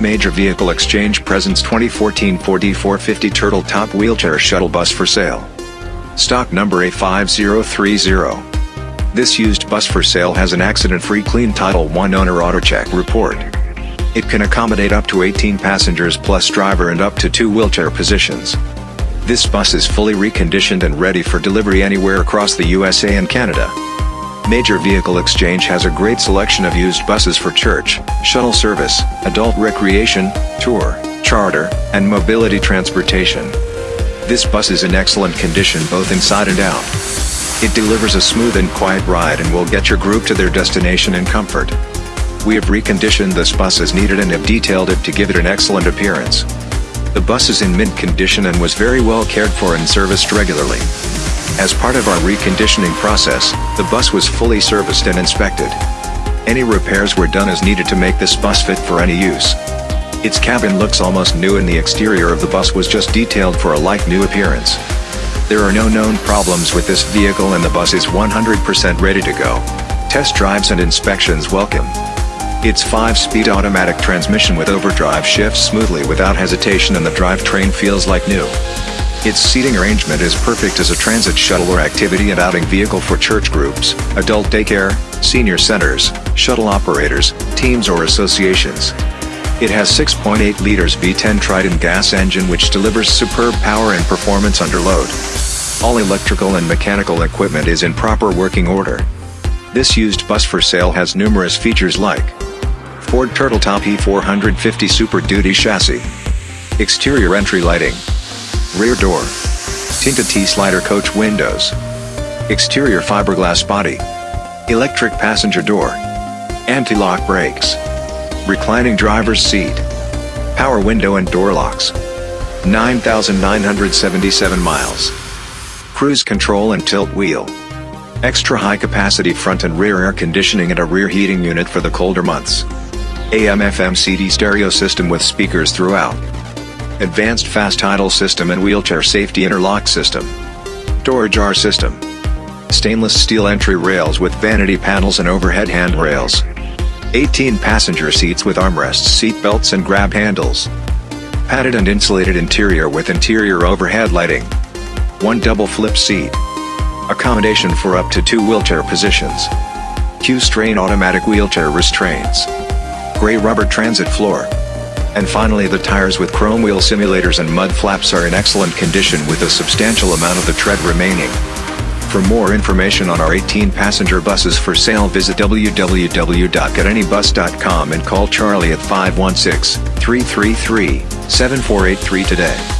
Major Vehicle Exchange presents 2014 Ford E450 Turtle Top Wheelchair Shuttle Bus for sale. Stock number A5030. This used bus for sale has an accident-free clean Title 1 owner AutoCheck report. It can accommodate up to 18 passengers plus driver and up to two wheelchair positions. This bus is fully reconditioned and ready for delivery anywhere across the USA and Canada. Major Vehicle Exchange has a great selection of used buses for church, shuttle service, adult recreation, tour, charter, and mobility transportation. This bus is in excellent condition both inside and out. It delivers a smooth and quiet ride and will get your group to their destination in comfort. We have reconditioned this bus as needed and have detailed it to give it an excellent appearance. The bus is in mint condition and was very well cared for and serviced regularly. As part of our reconditioning process, the bus was fully serviced and inspected. Any repairs were done as needed to make this bus fit for any use. Its cabin looks almost new and the exterior of the bus was just detailed for a like-new appearance. There are no known problems with this vehicle and the bus is 100% ready to go. Test drives and inspections welcome. Its 5-speed automatic transmission with overdrive shifts smoothly without hesitation and the drivetrain feels like new. Its seating arrangement is perfect as a transit shuttle or activity and outing vehicle for church groups, adult daycare, senior centers, shuttle operators, teams or associations. It has 6.8 liters V10 Triton gas engine which delivers superb power and performance under load. All electrical and mechanical equipment is in proper working order. This used bus for sale has numerous features like Ford Turtletop E450 Super Duty chassis, exterior entry lighting, rear door, tinted T-slider coach windows, exterior fiberglass body, electric passenger door, anti-lock brakes, reclining driver's seat, power window and door locks, 9,977 miles, cruise control and tilt wheel, extra high capacity front and rear air conditioning and a rear heating unit for the colder months, AM FM CD stereo system with speakers throughout, advanced fast idle system and wheelchair safety interlock system. Door jar system. Stainless steel entry rails with vanity panels and overhead handrails. 18 passenger seats with armrests seat belts and grab handles. Padded and insulated interior with interior overhead lighting. One double flip seat. Accommodation for up to two wheelchair positions. Q'Straint automatic wheelchair restraints. Gray rubber transit floor. And finally the tires with chrome wheel simulators and mud flaps are in excellent condition with a substantial amount of the tread remaining. For more information on our 18-passenger buses for sale visit www.getanybus.com and call Charlie at 516-333-7483 today.